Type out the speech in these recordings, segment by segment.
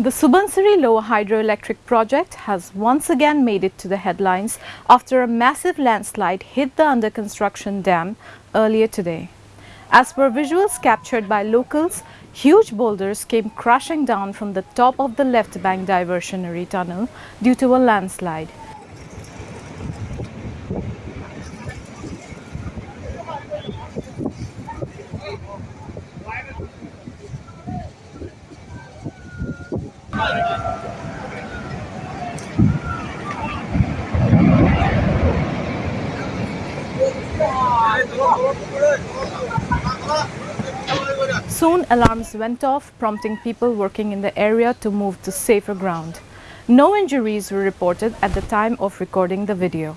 The Subansiri Lower Hydroelectric Project has once again made it to the headlines after a massive landslide hit the under construction dam earlier today. As per visuals captured by locals, huge boulders came crashing down from the top of the left bank diversionary tunnel due to a landslide. Soon alarms went off prompting people working in the area to move to safer ground. No injuries were reported at the time of recording the video.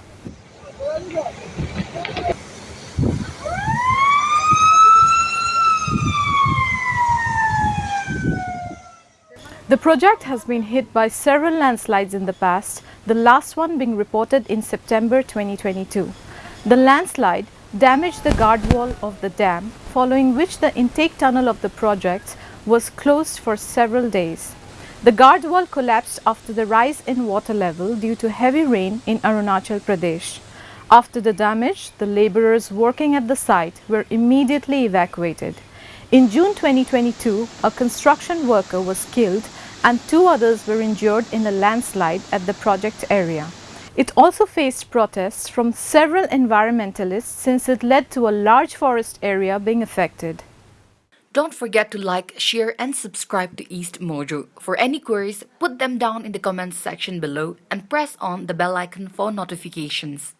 The project has been hit by several landslides in the past, the last one being reported in September 2022. The landslide damaged the guard wall of the dam, following which the intake tunnel of the project was closed for several days. The guard wall collapsed after the rise in water level due to heavy rain in Arunachal Pradesh. After the damage, the labourers working at the site were immediately evacuated. In June 2022, a construction worker was killed and two others were injured in a landslide at the project area. It also faced protests from several environmentalists since it led to a large forest area being affected. Don't forget to like, share and subscribe to East Mojo. For any queries, put them down in the comments section below and press on the bell icon for notifications.